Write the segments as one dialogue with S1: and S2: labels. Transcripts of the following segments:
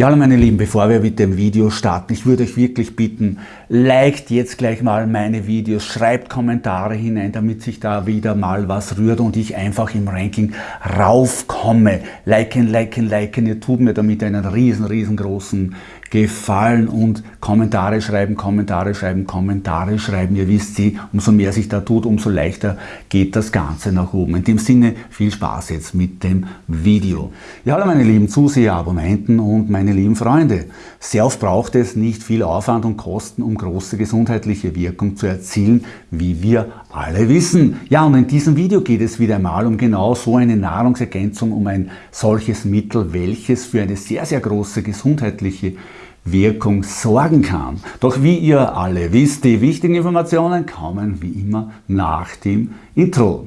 S1: Ja, hallo meine Lieben, bevor wir mit dem Video starten, ich würde euch wirklich bitten, liked jetzt gleich mal meine Videos, schreibt Kommentare hinein, damit sich da wieder mal was rührt und ich einfach im Ranking raufkomme. Liken, liken, liken, ihr tut mir damit einen riesen, riesengroßen gefallen und Kommentare schreiben, Kommentare schreiben, Kommentare schreiben. Ihr wisst sie, umso mehr sich da tut, umso leichter geht das Ganze nach oben. In dem Sinne viel Spaß jetzt mit dem Video. Ja, hallo meine lieben Zuseher, Abonnenten und meine lieben Freunde. Sehr oft braucht es nicht viel Aufwand und Kosten, um große gesundheitliche Wirkung zu erzielen, wie wir alle wissen. Ja, und in diesem Video geht es wieder einmal um genau so eine Nahrungsergänzung, um ein solches Mittel, welches für eine sehr, sehr große gesundheitliche Wirkung sorgen kann. Doch wie ihr alle wisst, die wichtigen Informationen kommen wie immer nach dem Intro.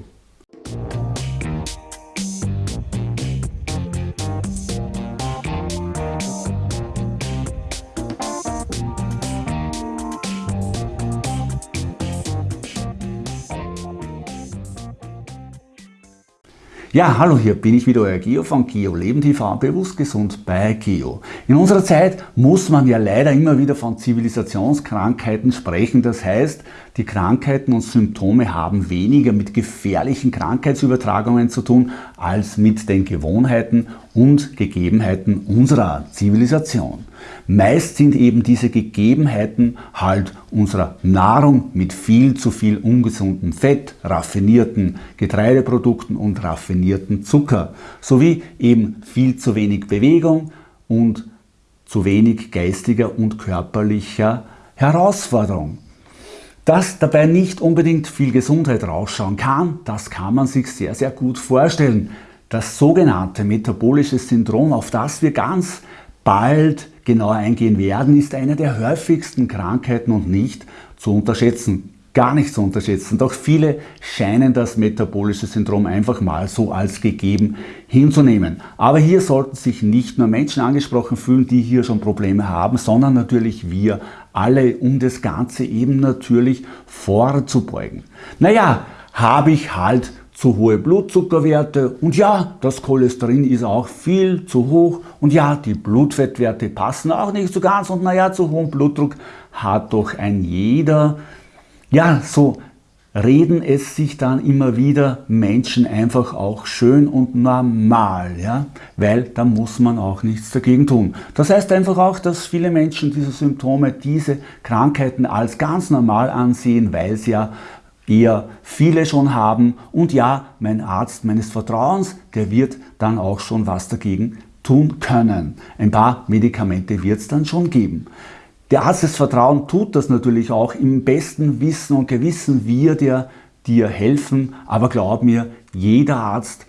S1: Ja, hallo, hier bin ich wieder, euer Geo von Geo Leben TV, bewusst gesund bei Geo. In unserer Zeit muss man ja leider immer wieder von Zivilisationskrankheiten sprechen. Das heißt, die Krankheiten und Symptome haben weniger mit gefährlichen Krankheitsübertragungen zu tun, als mit den Gewohnheiten und Gegebenheiten unserer Zivilisation. Meist sind eben diese Gegebenheiten halt unserer Nahrung mit viel zu viel ungesundem Fett, raffinierten Getreideprodukten und raffinierten Zucker, sowie eben viel zu wenig Bewegung und zu wenig geistiger und körperlicher Herausforderung. Dass dabei nicht unbedingt viel Gesundheit rausschauen kann, das kann man sich sehr, sehr gut vorstellen. Das sogenannte metabolische Syndrom, auf das wir ganz bald genauer eingehen werden, ist eine der häufigsten Krankheiten und nicht zu unterschätzen. Gar nicht zu unterschätzen, doch viele scheinen das metabolische Syndrom einfach mal so als gegeben hinzunehmen. Aber hier sollten sich nicht nur Menschen angesprochen fühlen, die hier schon Probleme haben, sondern natürlich wir alle, um das Ganze eben natürlich vorzubeugen. Naja, habe ich halt zu hohe Blutzuckerwerte und ja, das Cholesterin ist auch viel zu hoch und ja, die Blutfettwerte passen auch nicht so ganz und naja, zu hohen Blutdruck hat doch ein jeder. Ja, so reden es sich dann immer wieder Menschen einfach auch schön und normal, ja, weil da muss man auch nichts dagegen tun. Das heißt einfach auch, dass viele Menschen diese Symptome, diese Krankheiten als ganz normal ansehen, weil sie ja eher viele schon haben und ja, mein Arzt meines Vertrauens, der wird dann auch schon was dagegen tun können. Ein paar Medikamente wird es dann schon geben. Der Arzt des Vertrauens tut das natürlich auch im besten Wissen und Gewissen, wird er dir helfen, aber glaub mir, jeder Arzt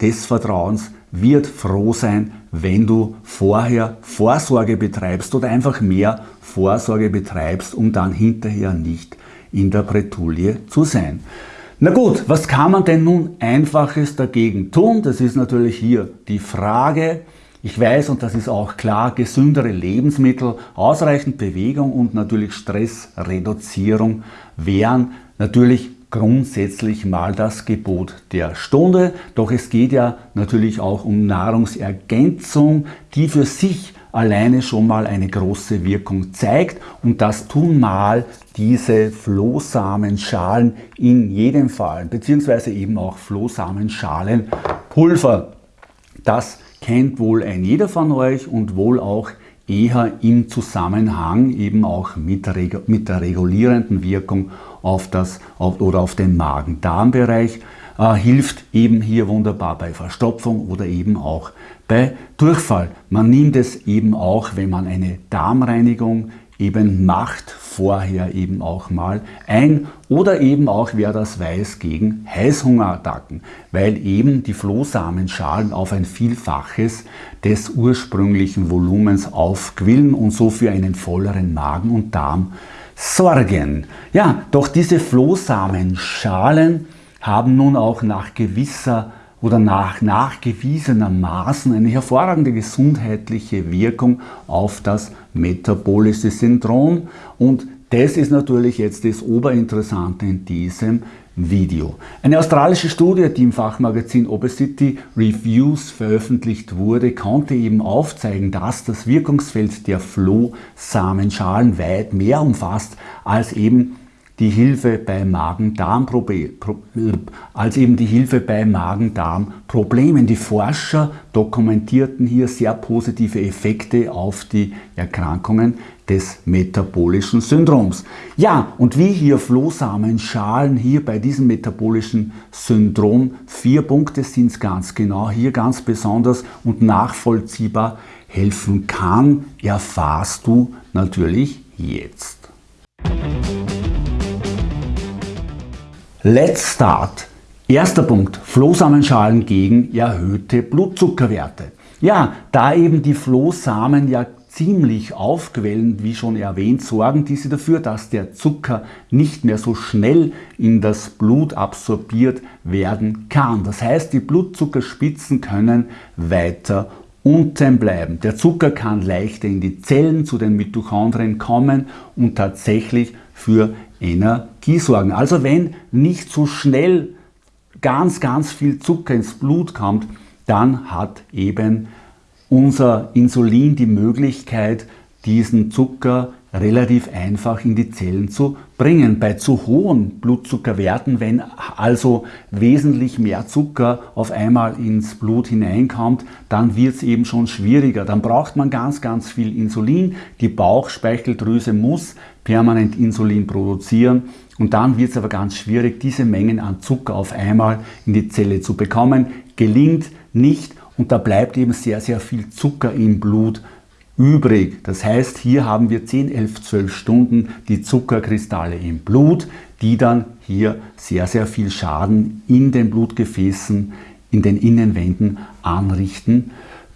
S1: des Vertrauens wird froh sein, wenn du vorher Vorsorge betreibst oder einfach mehr Vorsorge betreibst, um dann hinterher nicht in der Bretouille zu sein. Na gut, was kann man denn nun Einfaches dagegen tun? Das ist natürlich hier die Frage. Ich weiß, und das ist auch klar, gesündere Lebensmittel, ausreichend Bewegung und natürlich Stressreduzierung wären natürlich grundsätzlich mal das Gebot der Stunde. Doch es geht ja natürlich auch um Nahrungsergänzung, die für sich alleine schon mal eine große Wirkung zeigt und das tun mal diese Flohsamenschalen in jedem Fall, beziehungsweise eben auch Flohsamenschalenpulver. Das kennt wohl ein jeder von euch und wohl auch eher im Zusammenhang eben auch mit der, mit der regulierenden Wirkung auf das auf, oder auf den Magen-Darm-Bereich äh, hilft eben hier wunderbar bei Verstopfung oder eben auch bei Durchfall. Man nimmt es eben auch, wenn man eine Darmreinigung eben macht, vorher eben auch mal ein oder eben auch, wer das weiß, gegen Heißhungerattacken, weil eben die Flohsamenschalen auf ein Vielfaches des ursprünglichen Volumens aufquillen und so für einen volleren Magen und Darm sorgen. Ja, doch diese Flohsamenschalen haben nun auch nach gewisser oder nach nachgewiesenermaßen eine hervorragende gesundheitliche Wirkung auf das metabolische Syndrom und das ist natürlich jetzt das Oberinteressante in diesem Video. Eine australische Studie, die im Fachmagazin Obesity Reviews veröffentlicht wurde, konnte eben aufzeigen, dass das Wirkungsfeld der Flohsamenschalen weit mehr umfasst als eben die Hilfe bei Magen-Darm-Problemen. Als Hilfe bei Magen-Darm-Problemen. Die Forscher dokumentierten hier sehr positive Effekte auf die Erkrankungen des metabolischen Syndroms. Ja, und wie hier Flohsamenschalen hier bei diesem metabolischen Syndrom, vier Punkte sind es ganz genau, hier ganz besonders und nachvollziehbar helfen kann, erfahrst du natürlich jetzt. Let's start. Erster Punkt, Flohsamenschalen gegen erhöhte Blutzuckerwerte. Ja, da eben die Flohsamen ja ziemlich aufquellen, wie schon erwähnt, sorgen diese dafür, dass der Zucker nicht mehr so schnell in das Blut absorbiert werden kann. Das heißt, die Blutzuckerspitzen können weiter unten bleiben. Der Zucker kann leichter in die Zellen zu den Mitochondrien kommen und tatsächlich für Energie sorgen. Also wenn nicht so schnell ganz, ganz viel Zucker ins Blut kommt, dann hat eben unser Insulin die Möglichkeit, diesen Zucker relativ einfach in die Zellen zu bringen. Bei zu hohen Blutzuckerwerten, wenn also wesentlich mehr Zucker auf einmal ins Blut hineinkommt, dann wird es eben schon schwieriger. Dann braucht man ganz, ganz viel Insulin. Die Bauchspeicheldrüse muss permanent Insulin produzieren und dann wird es aber ganz schwierig, diese Mengen an Zucker auf einmal in die Zelle zu bekommen. Gelingt nicht und da bleibt eben sehr, sehr viel Zucker im Blut übrig. Das heißt, hier haben wir 10, 11, 12 Stunden die Zuckerkristalle im Blut, die dann hier sehr, sehr viel Schaden in den Blutgefäßen, in den Innenwänden anrichten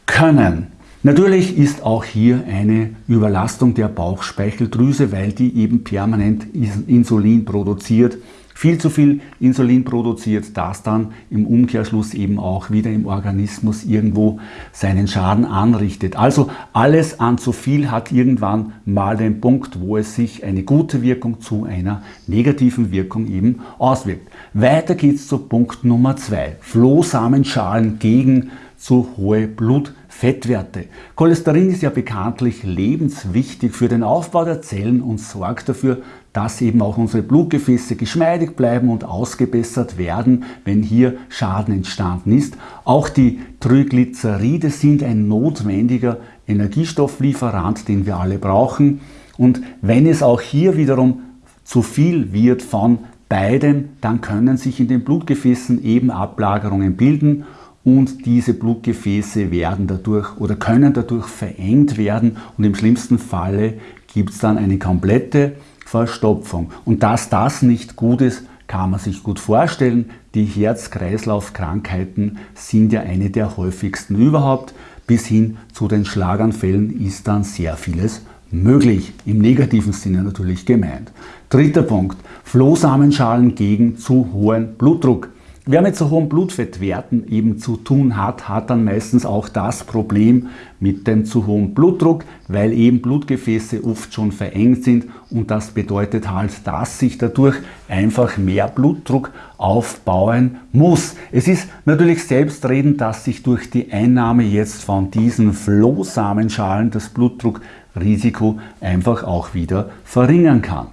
S1: können. Natürlich ist auch hier eine Überlastung der Bauchspeicheldrüse, weil die eben permanent Insulin produziert viel zu viel Insulin produziert, das dann im Umkehrschluss eben auch wieder im Organismus irgendwo seinen Schaden anrichtet. Also alles an zu viel hat irgendwann mal den Punkt, wo es sich eine gute Wirkung zu einer negativen Wirkung eben auswirkt. Weiter geht's zu Punkt Nummer zwei: Flohsamenschalen gegen zu hohe Blutfettwerte. Cholesterin ist ja bekanntlich lebenswichtig für den Aufbau der Zellen und sorgt dafür, dass eben auch unsere Blutgefäße geschmeidig bleiben und ausgebessert werden, wenn hier Schaden entstanden ist. Auch die Triglyceride sind ein notwendiger Energiestofflieferant, den wir alle brauchen. Und wenn es auch hier wiederum zu viel wird von beidem, dann können sich in den Blutgefäßen eben Ablagerungen bilden und diese Blutgefäße werden dadurch oder können dadurch verengt werden und im schlimmsten Falle gibt es dann eine komplette Verstopfung. Und dass das nicht gut ist, kann man sich gut vorstellen. Die Herz-Kreislauf-Krankheiten sind ja eine der häufigsten überhaupt. Bis hin zu den Schlaganfällen ist dann sehr vieles möglich. Im negativen Sinne natürlich gemeint. Dritter Punkt. Flohsamenschalen gegen zu hohen Blutdruck. Wer mit so hohen Blutfettwerten eben zu tun hat, hat dann meistens auch das Problem mit dem zu hohen Blutdruck, weil eben Blutgefäße oft schon verengt sind und das bedeutet halt, dass sich dadurch einfach mehr Blutdruck aufbauen muss. Es ist natürlich selbstredend, dass sich durch die Einnahme jetzt von diesen Flohsamenschalen das Blutdruckrisiko einfach auch wieder verringern kann.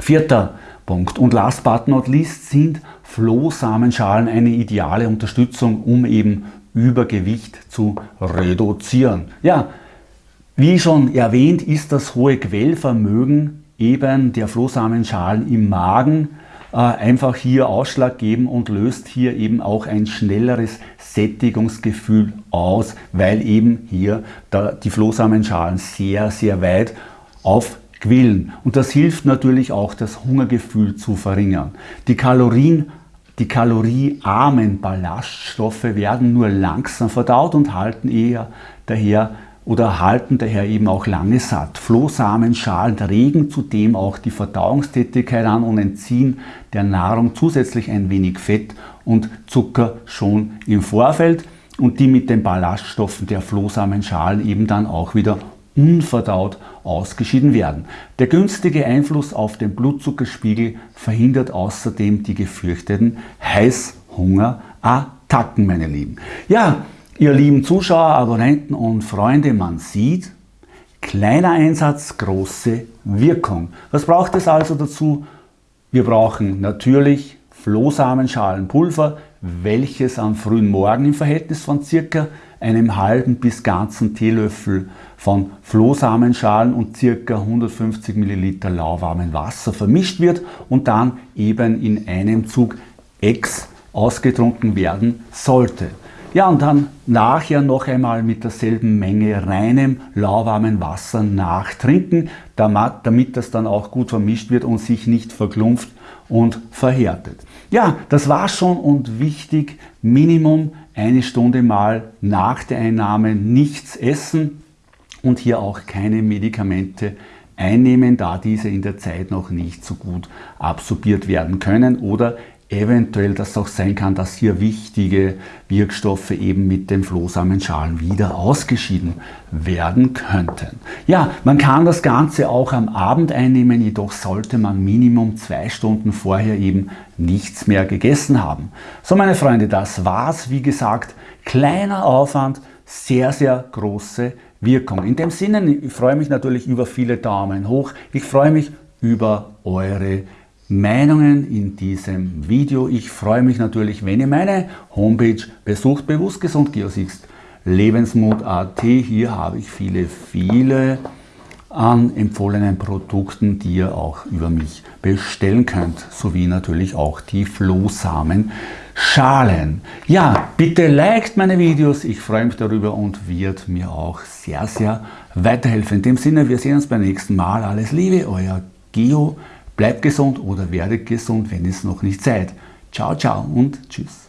S1: Vierter Punkt. Und last but not least sind Flohsamenschalen eine ideale Unterstützung, um eben Übergewicht zu reduzieren. Ja, wie schon erwähnt, ist das hohe Quellvermögen eben der Flohsamenschalen im Magen äh, einfach hier Ausschlag geben und löst hier eben auch ein schnelleres Sättigungsgefühl aus, weil eben hier die Flohsamenschalen sehr, sehr weit auf quillen. Und das hilft natürlich auch, das Hungergefühl zu verringern. Die Kalorien die kaloriearmen Ballaststoffe werden nur langsam verdaut und halten eher daher oder halten daher eben auch lange satt. Flohsamenschalen regen zudem auch die Verdauungstätigkeit an und entziehen der Nahrung zusätzlich ein wenig Fett und Zucker schon im Vorfeld und die mit den Ballaststoffen der Flohsamenschalen eben dann auch wieder unverdaut ausgeschieden werden. Der günstige Einfluss auf den Blutzuckerspiegel verhindert außerdem die gefürchteten Heißhungerattacken, meine Lieben. Ja, ihr lieben Zuschauer, Abonnenten und Freunde, man sieht, kleiner Einsatz, große Wirkung. Was braucht es also dazu? Wir brauchen natürlich Flohsamenschalenpulver, welches am frühen Morgen im Verhältnis von circa einem halben bis ganzen Teelöffel von Flohsamenschalen und ca. 150 ml lauwarmem Wasser vermischt wird und dann eben in einem Zug Ex ausgetrunken werden sollte. Ja, und dann nachher noch einmal mit derselben Menge reinem, lauwarmem Wasser nachtrinken, damit das dann auch gut vermischt wird und sich nicht verklumpft und verhärtet. Ja, das war schon und wichtig, Minimum eine Stunde mal nach der Einnahme nichts essen und hier auch keine Medikamente einnehmen, da diese in der Zeit noch nicht so gut absorbiert werden können oder eventuell das auch sein kann, dass hier wichtige Wirkstoffe eben mit den Flohsamenschalen wieder ausgeschieden werden könnten. Ja, man kann das Ganze auch am Abend einnehmen, jedoch sollte man Minimum zwei Stunden vorher eben nichts mehr gegessen haben. So meine Freunde, das war's. Wie gesagt, kleiner Aufwand, sehr, sehr große Wirkung. In dem Sinne, ich freue mich natürlich über viele Daumen hoch. Ich freue mich über eure Meinungen in diesem Video. Ich freue mich natürlich, wenn ihr meine Homepage besucht, bewusst gesund Geosixt Lebensmut.at. Hier habe ich viele, viele an empfohlenen Produkten, die ihr auch über mich bestellen könnt, sowie natürlich auch die Flohsamen Schalen. Ja, bitte liked meine Videos, ich freue mich darüber und wird mir auch sehr, sehr weiterhelfen. In dem Sinne, wir sehen uns beim nächsten Mal. Alles Liebe, euer Geo. Bleibt gesund oder werdet gesund, wenn es noch nicht seid. Ciao, ciao und tschüss.